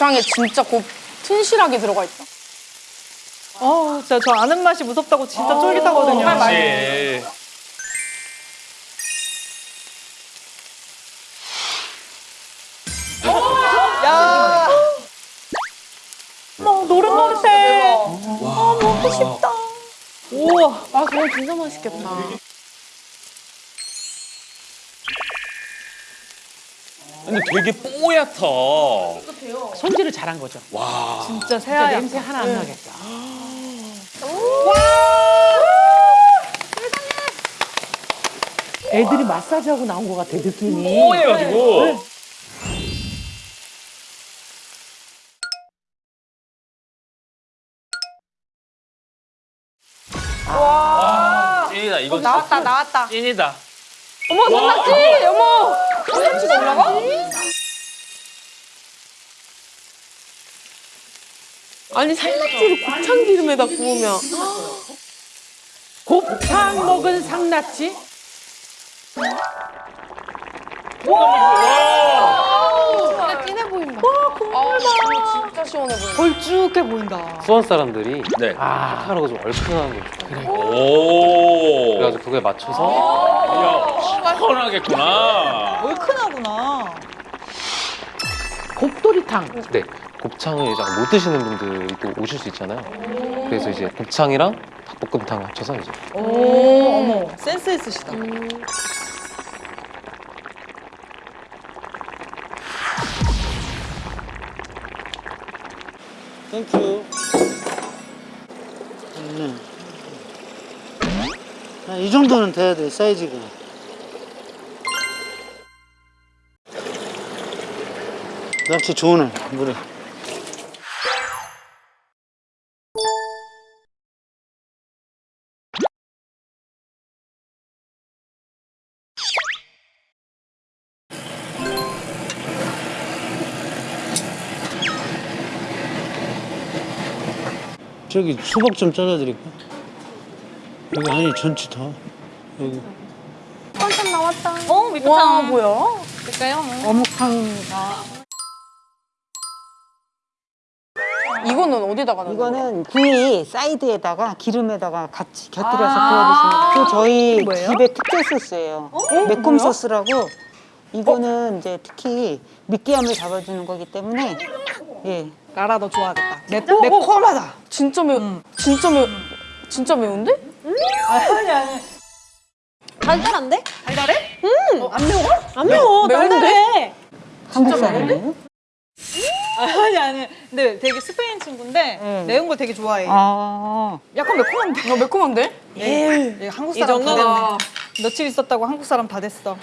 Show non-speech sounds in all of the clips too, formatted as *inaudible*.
곱창에 진짜 곱 튼실하게 들어가 있다. 어, 진짜 저 아는 맛이 무섭다고 진짜 쫄깃하거든요. 그렇지. 야. 어, 노릇노릇해. 아, 먹고 싶다. 우와. 아, 그거 진짜 맛있겠다. 근데 되게 뽀얗다. 손질을 잘한 거죠. 와. 진짜 새하얗. 냄새 하나 안 나겠다. 애들이 마사지하고 나온 것 같아 느낌이. 뽀얘가지고. 와. 찐이다 이거 진짜 나왔다, 나왔다. 찐이다. 어머, 성났지? 어머! 성났지가 올라가? 아니, 살낙지를 곱창 기름에다 구우면. 곱창 먹은 상낙지. 진짜 진해 보인다. 와, 국물 봐. 진짜 시원해 보인다. 걸쭉해 보인다. 수원 사람들이 네. 아, 카타르가 좀 얼큰한 걸 좋아해요. 오. 그래가지고 그거에 맞춰서 야, 시원하겠구나. 얼큰하구나. 곱도리탕. 네 곱창을 이제 못 드시는 분들이 또 오실 수 있잖아요. 그래서 이제 곱창이랑 닭볶음탕 합쳐서 이제 오, 어머, 센스 있으시다. 땡큐. 네. 아, 이 정도는 돼야 돼, 사이즈가. 낚시 좋은 애, 물에. 저기 수박 좀 잘라드릴까? 여기 아니 전체 다 여기 한참 나왔다. 어, 와, 밑바탕. 뭐야? 볼까요? 어묵탕입니다. 이거는 어디다가 넣는 거야? 이거는 구이 사이드에다가 기름에다가 같이 곁들여서 구워 드시면 그 저희 뭐예요? 집의 특제 소스예요. 매콤 소스라고 이거는 이제 특히 느끼함을 잡아주는 거기 때문에 예. 라라 너 좋아하겠다. 매, 매콤하다. 진짜 매우, 진짜 매우, 진짜 매운데? 아니, 아니. 달달한데? 달달해? 음, 안 매워? 안 매워. 매운데? 달달해. 한국 사람이에요? 아니, 아니. 근데 되게 스페인 친구인데 네. 매운 걸 되게 좋아해. 아, 약간 매콤한데? 어, 매콤한데? 예. 얘 한국 사람 다 됐네. 며칠 있었다고 한국 사람 다 됐어.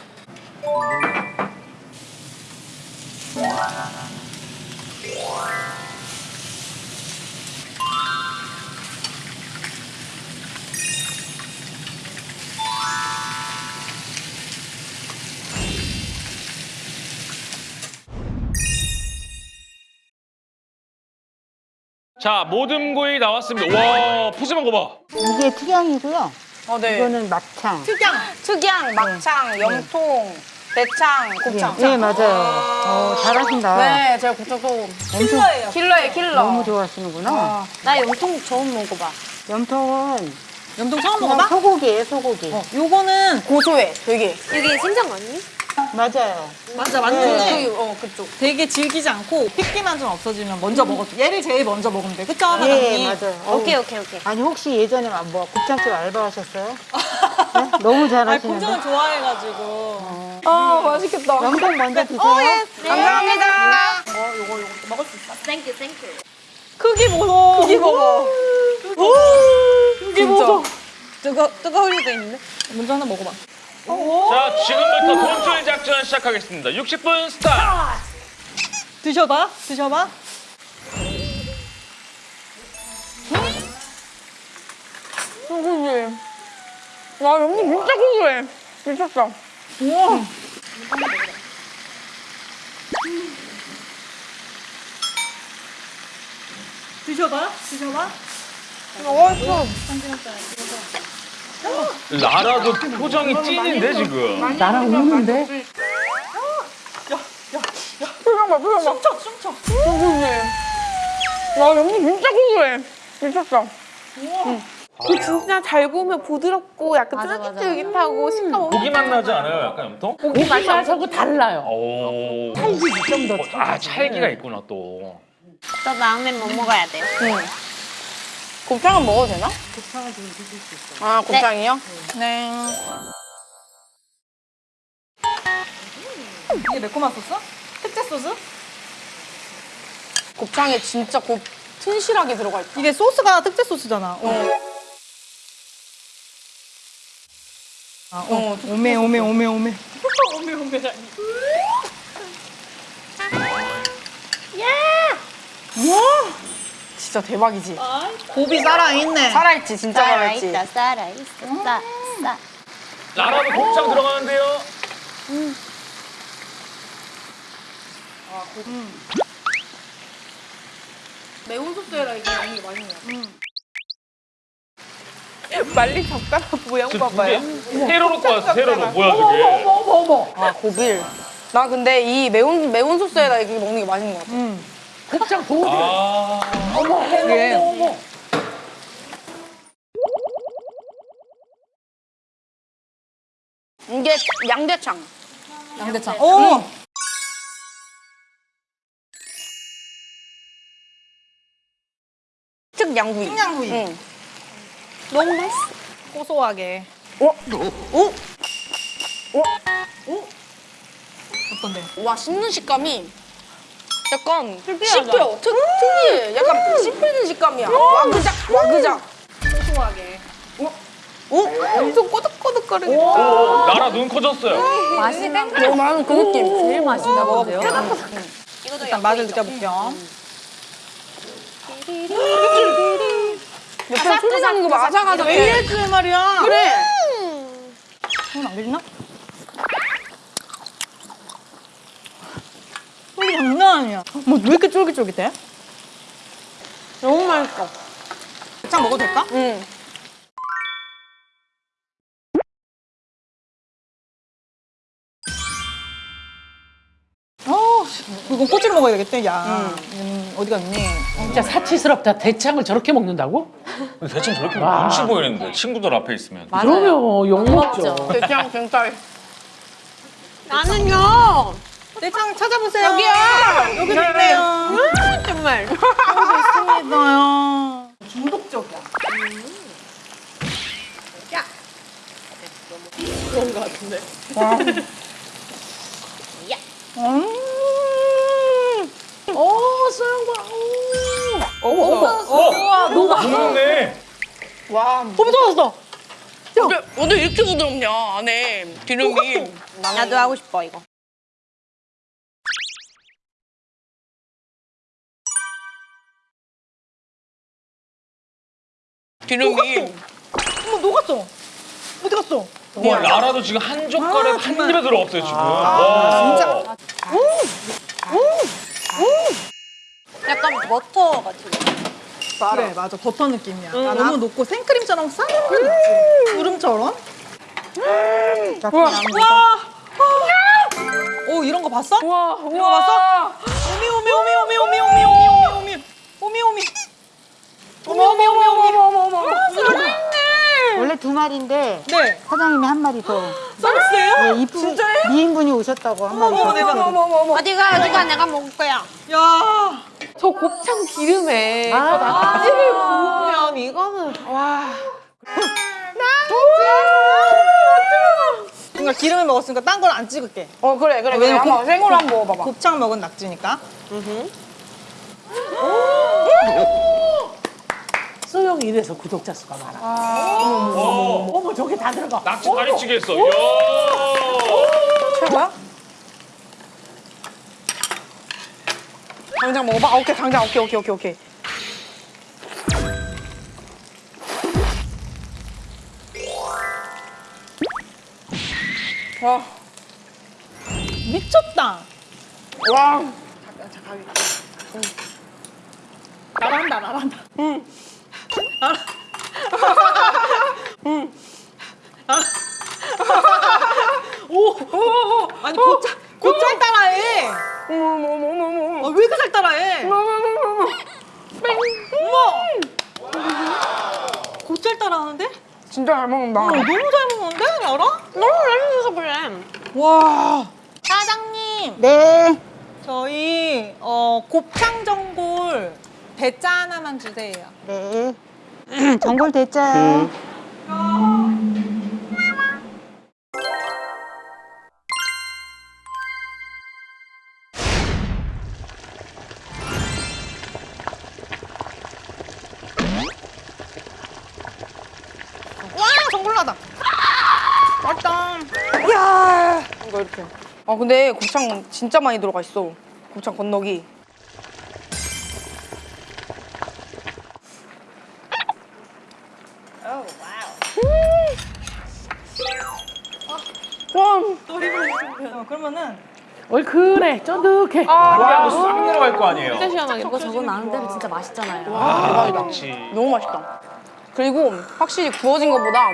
자, 모듬구이 나왔습니다. 와, 푸짐한 거 봐. 이게 특양이고요. 어, 네. 이거는 막창. 특양, 막창, 염통, 대창, 곱창. 예, 네, 맞아요. 어, 잘하신다. 네, 제가 곱창 또 킬러예요. 킬러예요, 킬러. 너무 좋아하시는구나. 나 염통 처음 먹어봐. 염통은 염통 처음 그냥 먹어봐? 소고기예요, 소고기. 어, 요거는 고소해, 되게. 여기 심장 맞니? 맞아요. 맞아 그, 맞는데 어, 그쪽. 되게 질기지 않고 핏기만 좀 없어지면 먼저 먹어줘. 얘를 제일 먼저 먹으면 돼. 그쵸, 예, 하나님? 맞아요. 어우. 오케이 오케이 오케이. 아니 혹시 예전에 막뭐 곱창집 알바하셨어요? *laughs* 네? 너무 잘하시는데. 곱창은 좋아해가지고. 아, 맛있겠다. 염통 먼저 드세요. 감사합니다. thank you thank you. 크기 보소. 고기 먹어. 크기 보소. 뜨거, 뜨거울 리도 있는데? 먼저 하나 먹어봐. 자, 지금부터 돈쭐 작전 시작하겠습니다. 60분 스타트. 드셔봐. 드셔봐. 고소해. 와, 염통 진짜 고소해. 미쳤어. 우와. 드셔봐. 드셔봐. 맛있어. 나라도 표정이 찐인데 지금. 나랑 우는데? 와 연기 진짜 고소해. 미쳤어. 그 진짜 잘 구우면 부드럽고 약간 쫄깃쫄깃하고 식감 엄청 고기 맛 나지 않아요? 약간 염통? 고기 맛이 고기맛하고 달라요. 오. 찰지지, 좀더 찰지. 아 찰기가 있구나 또. 저 다음엔 뭐 먹어야 돼요? 곱창은 먹어도 되나? 곱창은 지금 드실 수 있어요. 아 곱창이요? 네. 이게 매콤한 소스? 특제 소스? 곱창에 진짜 곱 튼실하게 들어가 있다. 이게 소스가 특제 소스잖아. 어. 아, 어. 오메 오메 오메 *laughs* 오메. 진짜 대박이지. 곱이 살아있네. 살아있지 진짜 살아있지. 살아있다, 살아있어, 싸, 싸. 나라도 곱창 들어가는데요. 매운 소스에다 이게 먹는 게 맛있네요. 말린 젓가락 모양 봐봐요. 두개 세로 놓고 왔어 세로로. 뭐야 저게? 아 고빌. 나 근데 이 매운 매운 소스에다 이렇게 먹는 게 맛있는 것 같아. 곱창 도우리. 아. 이게 이게 양대창. 양대창. 오. 특 양구이. 특양구이. 응. 너무 맛있어. 고소하게. 어? 어? 어? 어떤데? 와 씹는 식감이 약간 씹혀. 특, 특이해. 약간 씹히는 식감이야. 와그작 와그작. 고소하게. 어? 엄청 꼬득꼬득거리게. 오, 나라 눈 커졌어요. 너무 많은 그 느낌. 제일 맛있나 보세요. 일단 맛을 느껴볼게요. 옆에 소리 나는 거. 아삭아삭해. 왜 이랬지 말이야? 그래. 손안 그리나? 소리 장난 아니야. 뭐왜 이렇게 쫄깃쫄깃해? 너무 맛있어. 곱창 먹어도 될까? 응. 어, 이건 꼬치를 먹어야 되겠대. 야, 음, 어디 갔니? 진짜 사치스럽다. 대창을 저렇게 먹는다고? 대충 저렇게 와. 눈치 보이는데 친구들 앞에 있으면. 그러면 욕 먹죠. 대창 진짜. 나는요. 내창 찾아보세요. 여기요. 여기 네, 네. 있네요. 음, 정말. *laughs* 좋습니다. 중독적이야. 음. 야. 너무 그런 것 같은데. 와. 야. 음. 오, 소영과. 오. 오, 오, 어. 와, 너무 맛있네. 와. 너무 좋았어. 근데, 이렇게 부드럽냐 안에 기름이 나도 하고 싶어 이거 기름이. 어머, 녹았어. 어디 갔어? 와, 나라도 지금 한 젓가락 아, 한 정말. 입에 들어갔어요 지금. 와. 약간 버터 같은 그래, 맞아. 버터 느낌이야. 너무 녹고 생크림처럼 싹 있지. 구름처럼. 와. 오, 이런 거 봤어? 와 이런 거 봤어? 오미 오미 오미 오미 오미 오미 오미 오미 오미 오미 오미 오미 오미 어머 어머 어머 원래 두 마리인데 네 사장님이 한 마리 더. 서비스예요? 네, 이쁜 미인분이 오셨다고 한 마리 더. 어머. 어머 어머 어머 어디가, 누가 내가 먹을 거야. 야 저 곱창 기름에 저 낙지를 구우면 이거는 와. 그러니까 기름을 먹었으니까 딴 걸 안 찍을게 어 그래 그래. 왜냐면 곱- 생으로 한번 먹어봐봐. 곱창 먹은 낙지니까 소영이 이래서 구독자 수가 많아. 어, 어머, 저게 다 들어가. 낙지 다리찌개 했어. 최고야? 당장 먹어봐. 아, 오케이 당장 오케이 오케이 오케이 오케이. 와. 미쳤다 와. 나란다 나란다 아니 곧잘 어? 곧잘 따라해. 어머머머머머. 아, 왜 이렇게 따라해? 어머머머머머. 곧잘 따라하는데? 진짜 잘 먹는다. 어, 너무 잘 먹는데? 알아? 너무 잘 먹어서 그래. 와. 사장님. 네. 저희 어, 곱창 전골 대짜 하나만 주세요. 네. *laughs* 전골 대짜요. 와 전골라다. 맛있다. 이거 이렇게. 아 근데 곱창 진짜 많이 들어가 있어. 곱창 건더기. 그러면은 얼큰해 쫀득해. 아, 싹 내려갈 거 아니에요. 시원하게. 이거 저거 나는 대로 진짜 맛있잖아요. 그렇지. 너무 맛있다. 그리고 확실히 구워진 것보다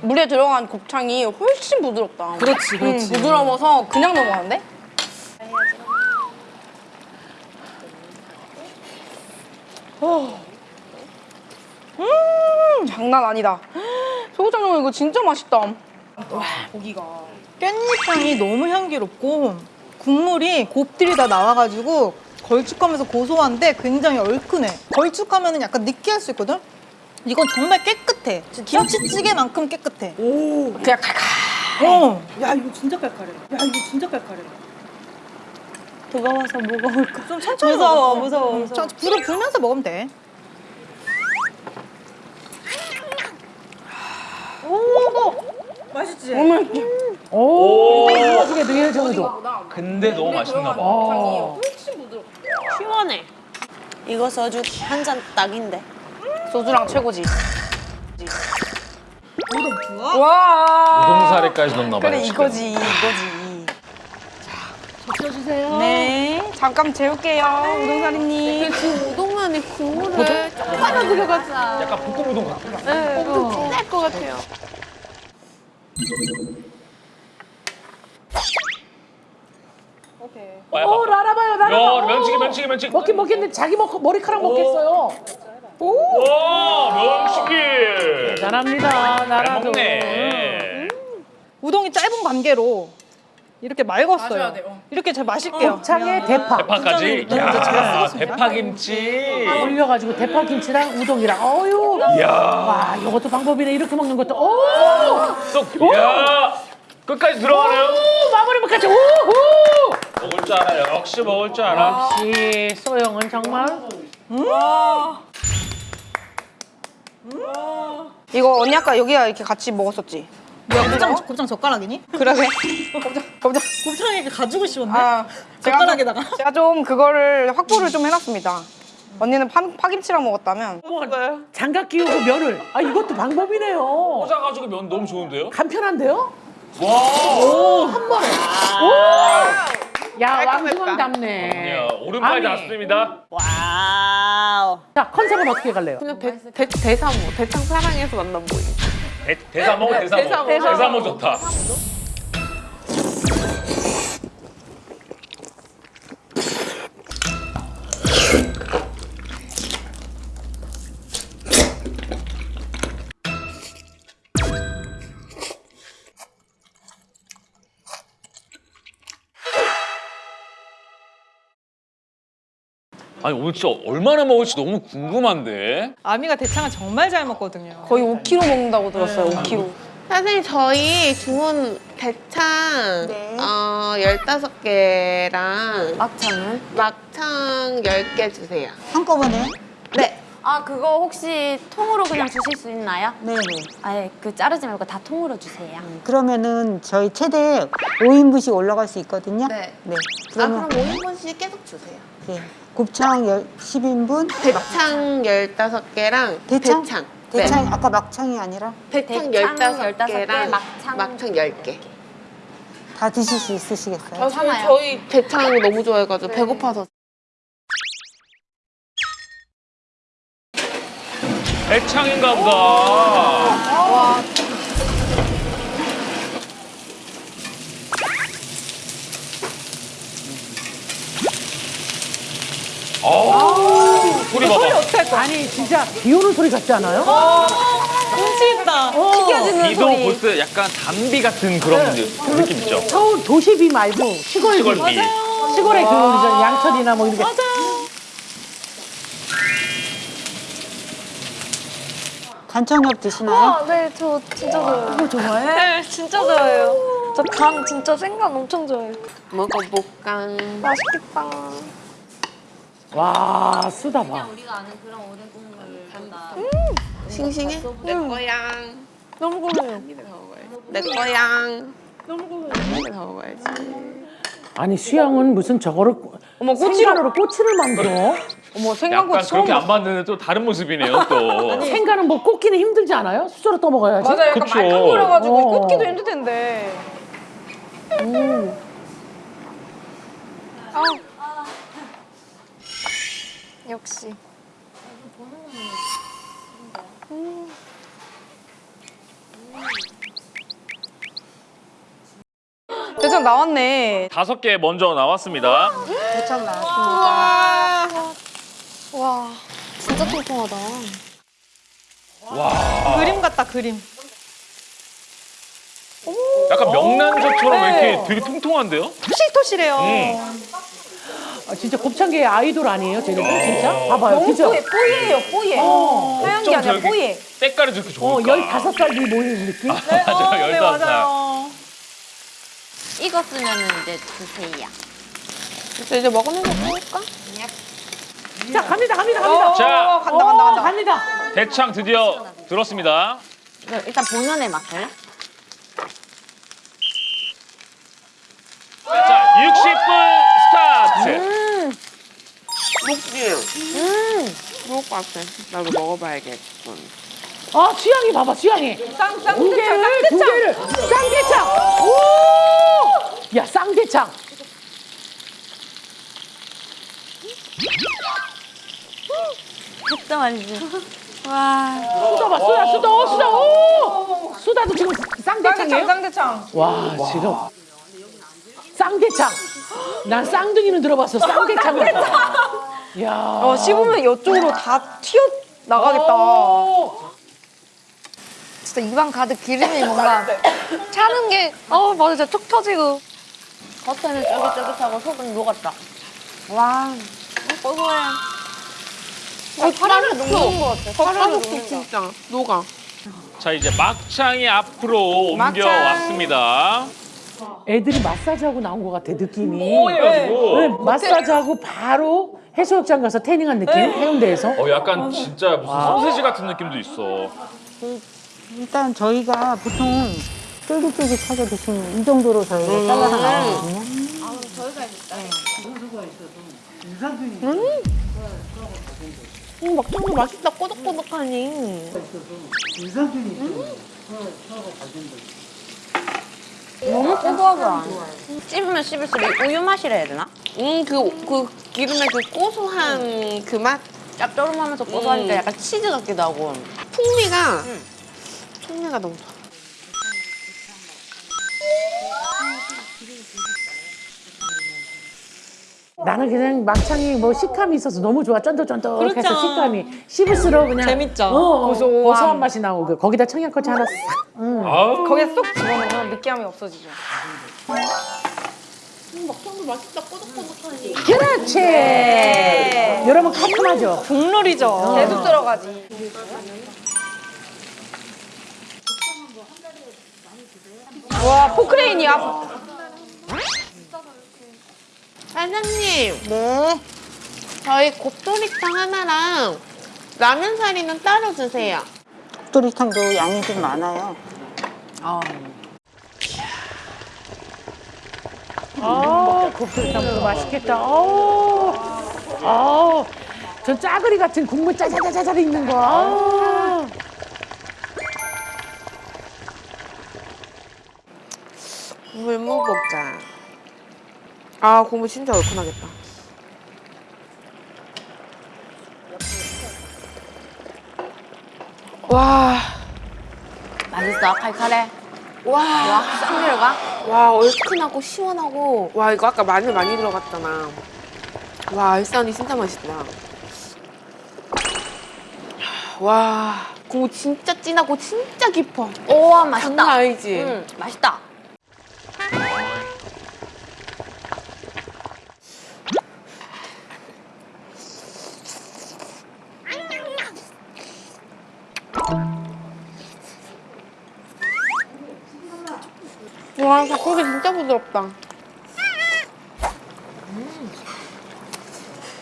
물에 들어간 곱창이 훨씬 부드럽다. 그렇지, 그렇지. 음, 부드러워서 그냥 넘어가는데? 어. 음, 장난 아니다. *gasps* 소고창전 이거 진짜 맛있다. 와, 고기가. 깻잎향이 너무 향기롭고 국물이 곱들이 다 나와가지고 걸쭉하면서 고소한데 굉장히 얼큰해. 걸쭉하면 약간 느끼할 수 있거든? 이건 정말 깨끗해. 김치찌개만큼 깨끗해. 그냥 칼칼. 어. 야 이거 진짜 깔깔해. 야 이거 진짜 깔깔해. 뜨거워서 무거울까? 좀 천천히 무서워, 무서워, 무서워. 불을 불면서 먹으면 돼. 오, 맛있지? 오, 나중에 늘 정도. 근데 너무 맛있나 봐. 어. 훨씬 부드럽다. 시원해. 이거 소주 한 잔 딱인데. 소주랑 최고지. 우동 좋아? 와. 우동사리까지 넣나 봐요. 그래. 이거지 이거지. 젖혀주세요. 네 잠깐 재울게요 우동사리님. 지금 우동면에 국물을 조금만 들어가자. 약간 볶음 우동 같아. 네, 좀 진할 것 같아요. 오, 라라봐요, 라라봐. 야, 면치기, 면치기, 면치기. 먹긴 먹겠는데 자기 먹, 머리카락 먹겠어요. 와, 면치기. 잘합니다, 잘 나라도. 먹네. 우동이 짧은 관계로 이렇게 맑았어요. 마셔야 돼요. 이렇게 잘 마실게요. 곱창에 대파. 대파까지. 제가 야, 쓰겠습니다. 대파김치. 올려가지고 대파 김치랑 우동이랑 어유. 야, 와, 이것도 방법이네. 이렇게 먹는 것도. 오, 쏙. 야, 끝까지 들어가네요. 오 마무리까지. 오호. 먹을 줄 알아. 역시 먹을 줄 알아. 역시 소영은 정말. 이거 언니 아까 여기가 이렇게 같이 먹었었지? 뭐야, 곱창, 곱창 젓가락이니? 그러게. 곱창 곱창. 곱창이 이렇게 가지고 씹었네? 아 제가 젓가락에다가. 좀, 제가 좀 그거를 확보를 좀 해놨습니다. 언니는 파, 파김치랑 먹었다면 장갑 끼우고 면을. 아 이것도 방법이네요. 꽂아가지고 면 너무 좋은데요? 간편한데요? 와. 한 번에. 오. 야 왕중왕 답네. 야, 오른팔 아니, 닿습니다. wow. 자 컨셉은 어떻게 갈래요? 그냥 대, 대, 대사모, 대창 사랑해서 만난 모임. 대, 대사모, 대사모. 대사모. 대사모 좋다. 아니 오늘 진짜 얼마나 먹을지 너무 궁금한데. 아미가 대창을 정말 잘 먹거든요. 거의 5kg 먹는다고 들었어요. 5kg. 선생님 저희 주문 대창 네. 어, 15개랑 막창은? 막창 10개 주세요. 한꺼번에? 네. 아 그거 혹시 통으로 그냥 주실 수 있나요? 네네. 아예 그 자르지 말고 다 통으로 주세요. 그러면은 저희 최대 5인분씩 올라갈 수 있거든요. 네. 네. 아 그러면 그럼 5인분씩 계속 주세요. 네. 곱창 열- 10인분. 대창 15개랑 대창? 대창. 대창 네. 아까 막창이 아니라 대창 대창 15개랑 15개, 막창- 막창 10개. 다 드실 수 있으시겠어요? 참아요. 저희 대창 너무 좋아해가지고 배고파서. 대창인가 보다. 아니 진짜 비 오는 소리 같지 않아요? 튀겨지는 비도 소리. 볼때 약간 단비 같은 그런 느- 느낌 있죠. 서울 도시비 말고 시골 비. 시골 비. 시골에 그 우리 양천이나 뭐 이렇게 간청엽 드시나요? 아, 네, 저 진짜 좋아해요. 이거 좋아해? 네, 진짜 좋아해요. 저 간 진짜 생간 엄청 좋아해요. 먹어볼까? 맛있겠다. 와 쓰다 봐. 싱싱해? 내 거야. 너무 고소해요. 내 거야. 너무. 다 먹어야지. 아니 수영은 무슨 저거를 어머, 꼬치로. 꼬치를 만들어? 어머, 약간 처음 그렇게. 안 봤는데 또 다른 모습이네요 또. 생간은 뭐 꽂기는 힘들지 않아요? 수저로 떠먹어야지. 맞아, 약간 그쵸. 말캉거려가지고 어. 꽂기도 힘들 텐데. 아. 역시. 대장 나왔네. 다섯 개 먼저 나왔습니다. 대창 나왔습니다. 와, 진짜 통통하다. 그림 같다 그림. 약간 명란젓처럼 네. 이렇게 되게 통통한데요? 토실토실해요. 음. 아, 진짜 곱창계의 아이돌 아니에요, 쟤는 진짜? 봐봐요, 너무 그죠? 뽀얘, 뽀얘요, 뽀얘. 하얀 게 어쩜 아니라 저렇게 뽀얘. 때깔이 저렇게 어, 좋을까? 15살들이 모이는 느낌? 맞아요, 네, 열다섯 살. 맞아요. 익었으면 이제 드세요. 그래서 이제 먹으면서 먹을까? 자, 갑니다, 갑니다, 갑니다. 자. 어, 간다, 간다, 간다. 어, 갑니다. 대창 드디어 들었습니다. 일단 본연의 맛을. 자, 60분 스타트. 녹지? 음. 좋을 것 같아. 나도 먹어봐야겠군. 아, 취향이 봐봐, 취향이. 쌍, 쌍, 두 개를, 두 개를. 쌍대창! 오! 야, 쌍대창. 진짜 맛있지? 와. 수다 봐, 수다, 수다, 어, 수다, 오! 수다도 지금 쌍대창이에요? 쌍대창. 와, 지금. 쌍대창. 난 쌍둥이는 들어봤어, 쌍대창은. 야. 어, 씹으면 이쪽으로 다 튀어 나가겠다. 진짜 입안 가득 기름이 뭔가 차는 게, 어, 맞아, 진짜 툭 터지고. 겉에는 쫄깃쫄깃하고 속은 녹았다. 와. 고소해. 어, 파란을 녹는 것 같아. 거. 진짜 녹아. 자, 이제 막창이 앞으로 옮겨왔습니다. 애들이 마사지하고 나온 것 같아, 느낌이. 해가지고. 네, 마사지하고 바로 해수욕장 가서 태닝한 느낌? 해운대에서. 어, 약간 진짜 무슨 소세지 같은 느낌도 있어. 일단 저희가 보통 쫄깃쫄깃하게 드시는 이 정도로 저희가 잘라서 나오거든요. 음, 막창도 맛있다. 꼬독꼬독하니. 너무 고소하지 않아? 씹으면 씹을수록 우유 맛이라 해야 되나? 음, 그, 그 기름의 그 고소한 그 맛? 짭조름하면서 고소하니까 음. 약간 치즈 같기도 하고. 풍미가, 풍미가 너무 좋아. 나는 그냥 막창이 뭐 식감이 있어서 너무 좋아. 쫀득쫀득해서 식감이. 씹을수록 그냥. 재밌죠? 어, 고소함. 고소한 맛이 나고 그 거기다 청양고추 하나 싹. 아우. 거기에 쏙 집어넣으면 느끼함이 없어지죠. 그렇지. 여러분 깔끔하죠? 국룰이죠. 계속 들어가지. 와, 포크레인이야. 사장님, 네. 저희 곱돌이탕 하나랑 라면 사리는 따로 주세요. 도리탕도 양이 좀 많아요. 아, 곱돌이탕도 맛있겠다. 어, 아, 저 짜글이 같은 국물 짜자자자자 있는 거. 아. 국물 먹어보자. 아, 국물 진짜 얼큰하겠다. 와, 맛있어? 칼칼해? 와, 와, 싹 내려가? 와, 얼큰하고 시원하고. 와, 이거 아까 마늘 많이 들어갔잖아. 와, 알싸니 진짜 맛있다. 와 국물 진짜 진하고 진짜 깊어. 우와 맛있다. 장난 아니지? 응 맛있다. 와 닭고기 진짜 부드럽다.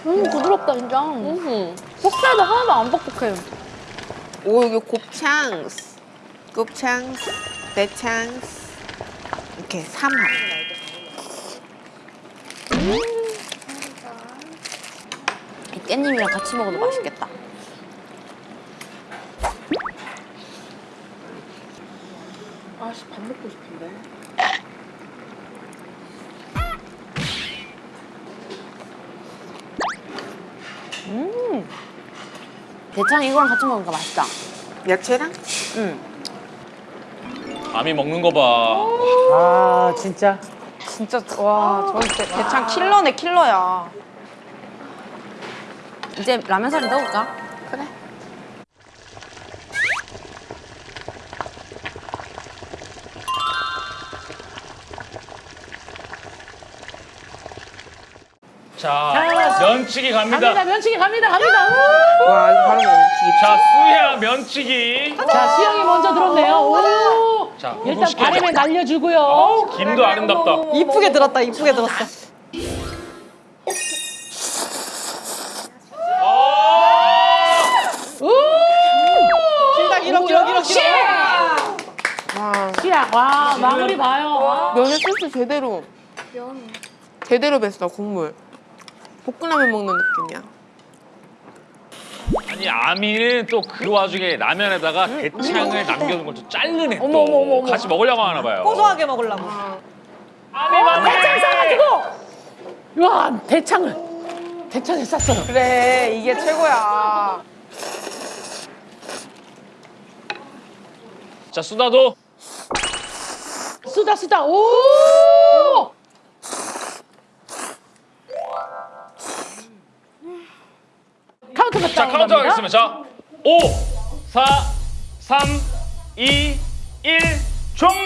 음 부드럽다 진짜. 음. 볶살도 하나도 안 뻑뻑해. 오 이게 곱창, 곱창, 대창 이렇게 삼합. 이 깻잎이랑 같이 먹어도 맛있겠다. 아씨 밥 먹고 싶은데. 대창 이거랑 같이 먹으니까 맛있다. 야채랑? 응. 아미 먹는 거 봐. 아 진짜 진짜 와 저기 대, 대창 킬러네 킬러야. 이제 라면 사리 넣을까? 그래. 자, 면치기 갑니다. 갑니다 면치기 갑니다 갑니다. 우! 와 이거 바로 먹기. 자, 수야 면치기. 자 수영이 먼저 들었네요. 오! 자, 일단 바람에 돼. 날려주고요. 어, 김도 아름답다. 이쁘게 들었다 이쁘게 들었어. 시작 와 마무리 봐요. 면에 소스 제대로. 제대로 뱄어 국물. 볶음라면 먹는 느낌이야. 아니 아미는 또 그 와중에 라면에다가 대창을 남겨둔 걸또 자르네 또. 어머, 어머, 어머, 어머. 같이 먹으려고 하나 봐요. 고소하게 먹으려고. 대창 사가지고 와 대창을 대창에 쌌어요. 그래 이게 최고야. 자, 수다도 쓰다 쓰다 오! 자, 카운트 하겠습니다. 자, 5, 4, 3, 2, 1, 종료!